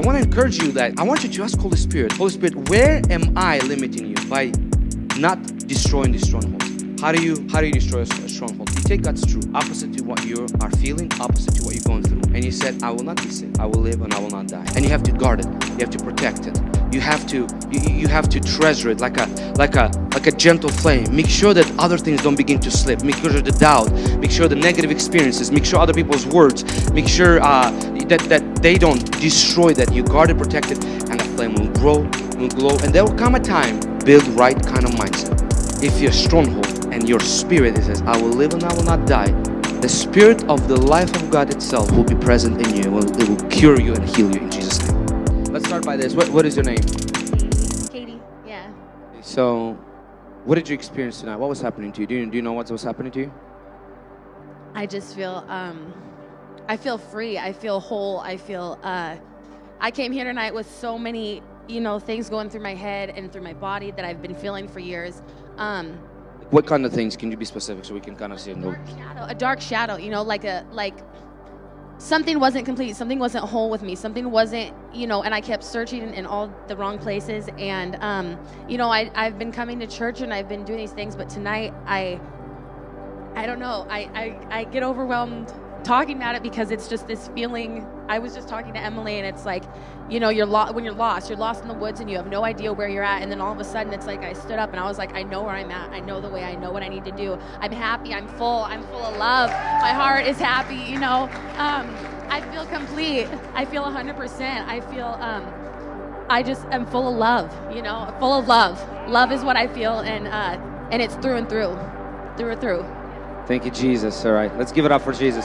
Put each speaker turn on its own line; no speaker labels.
I want to encourage you that I want you to ask Holy Spirit, Holy Spirit, where am I limiting you by not destroying these strongholds? How do you how do you destroy a stronghold? You take God's truth, opposite to what you are feeling, opposite to what you're going through. And you said, I will not be sick. I will live and I will not die. And you have to guard it. You have to protect it. You have to you, you have to treasure it like a like a like a gentle flame. Make sure that other things don't begin to slip. Make sure the doubt. Make sure the negative experiences. Make sure other people's words. Make sure uh, that that they don't destroy that. You guard it, protect it, and the flame will grow, will glow, and there will come a time. Build right kind of mindset. If you're stronghold and your spirit it says, I will live and I will not die, the spirit of the life of God itself will be present in you. It will, it will cure you and heal you in Jesus' name. Let's start by this. What, what is your name?
Katie, yeah.
So, what did you experience tonight? What was happening to you? Do you, do you know what was happening to you?
I just feel, um, I feel free. I feel whole. I feel, uh, I came here tonight with so many, you know, things going through my head and through my body that I've been feeling for years. Um,
what kind of things can you be specific so we can kind of see
a dark shadow, a dark shadow, you know, like a like something wasn't complete, something wasn't whole with me, something wasn't, you know, and I kept searching in all the wrong places. And um, you know, I I've been coming to church and I've been doing these things, but tonight I I don't know, I I, I get overwhelmed talking about it because it's just this feeling. I was just talking to Emily, and it's like, you know, you're lo- when you're lost, you're lost in the woods, and you have no idea where you're at. And then all of a sudden, it's like I stood up and I was like, I know where I'm at. I know the way. I know what I need to do. I'm happy. I'm full. I'm full of love. My heart is happy. You know, um, I feel complete. I feel 100%. I feel. Um, I just am full of love. You know, full of love. Love is what I feel, and uh, and it's through and through, through and through.
Thank you, Jesus. All right, let's give it up for Jesus.